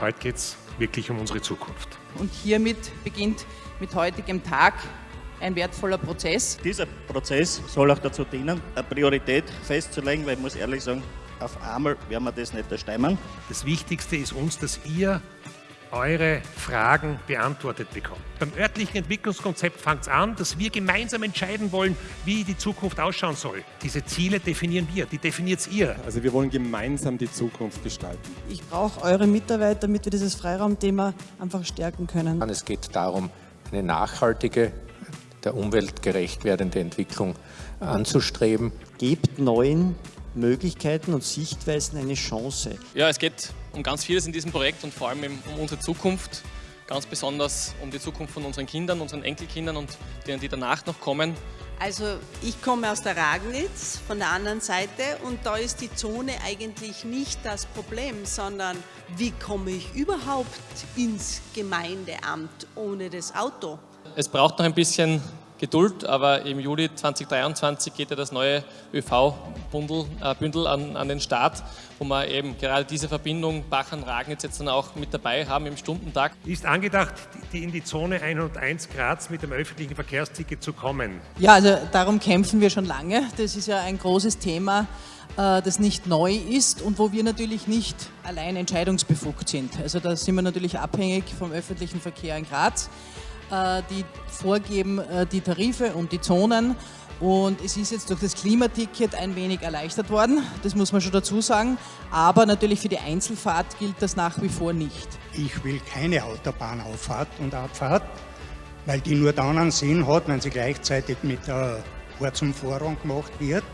Heute geht es wirklich um unsere Zukunft. Und hiermit beginnt mit heutigem Tag ein wertvoller Prozess. Dieser Prozess soll auch dazu dienen, eine Priorität festzulegen, weil ich muss ehrlich sagen, auf einmal werden wir das nicht erstemmen. Das Wichtigste ist uns, dass ihr eure Fragen beantwortet bekommt. Beim örtlichen Entwicklungskonzept fängt es an, dass wir gemeinsam entscheiden wollen, wie die Zukunft ausschauen soll. Diese Ziele definieren wir, die definiert ihr. Also wir wollen gemeinsam die Zukunft gestalten. Ich brauche eure Mitarbeiter, damit wir dieses Freiraumthema einfach stärken können. Es geht darum, eine nachhaltige, der Umwelt gerecht werdende Entwicklung anzustreben. Gebt neuen Möglichkeiten und Sichtweisen eine Chance. Ja, es geht um ganz vieles in diesem Projekt und vor allem um unsere Zukunft. Ganz besonders um die Zukunft von unseren Kindern, unseren Enkelkindern und denen, die danach noch kommen. Also ich komme aus der Ragnitz von der anderen Seite und da ist die Zone eigentlich nicht das Problem, sondern wie komme ich überhaupt ins Gemeindeamt ohne das Auto? Es braucht noch ein bisschen Geduld, aber im Juli 2023 geht ja das neue ÖV-Bündel äh, an, an, den Start, wo wir eben gerade diese Verbindung Bachern-Ragnitz jetzt dann auch mit dabei haben im Stundentag. Ist angedacht, die in die Zone 101 Graz mit dem öffentlichen Verkehrsticket zu kommen? Ja, also darum kämpfen wir schon lange. Das ist ja ein großes Thema äh, das nicht neu ist und wo wir natürlich nicht allein entscheidungsbefugt sind. Also da sind wir natürlich abhängig vom öffentlichen Verkehr in Graz. Äh, die vorgeben äh, die Tarife und die Zonen. Und es ist jetzt durch das Klimaticket ein wenig erleichtert worden, das muss man schon dazu sagen. Aber natürlich für die Einzelfahrt gilt das nach wie vor nicht. Ich will keine Autobahnauffahrt und Abfahrt, weil die nur dann einen Sinn hat, wenn sie gleichzeitig mit der Ortsumfahrung gemacht wird.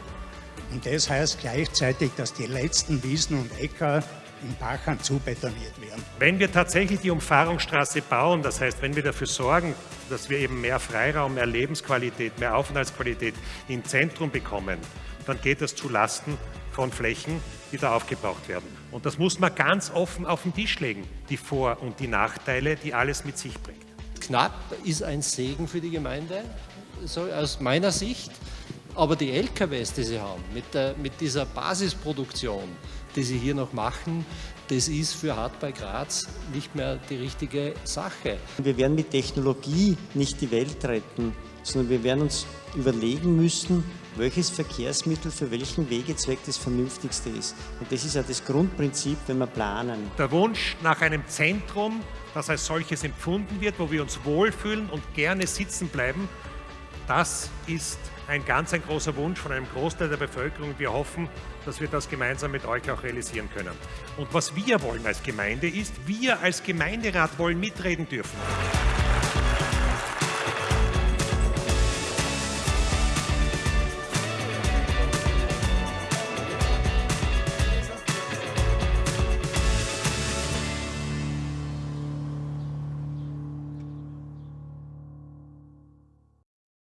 Und das heißt gleichzeitig, dass die letzten Wiesen und Äcker in Bachern zubetoniert werden. Wenn wir tatsächlich die Umfahrungsstraße bauen, das heißt, wenn wir dafür sorgen, dass wir eben mehr Freiraum, mehr Lebensqualität, mehr Aufenthaltsqualität im Zentrum bekommen, dann geht das zu Lasten von Flächen, die da aufgebraucht werden. Und das muss man ganz offen auf den Tisch legen, die Vor- und die Nachteile, die alles mit sich bringt. Knapp ist ein Segen für die Gemeinde, so aus meiner Sicht. Aber die LKWs, die sie haben, mit, der, mit dieser Basisproduktion, die sie hier noch machen, das ist für Hart bei Graz nicht mehr die richtige Sache. Wir werden mit Technologie nicht die Welt retten, sondern wir werden uns überlegen müssen, welches Verkehrsmittel für welchen Wegezweck das vernünftigste ist. Und das ist ja das Grundprinzip, wenn wir planen. Der Wunsch nach einem Zentrum, das als solches empfunden wird, wo wir uns wohlfühlen und gerne sitzen bleiben, das ist ein ganz ein großer Wunsch von einem Großteil der Bevölkerung. Wir hoffen, dass wir das gemeinsam mit euch auch realisieren können. Und was wir wollen als Gemeinde ist, wir als Gemeinderat wollen mitreden dürfen.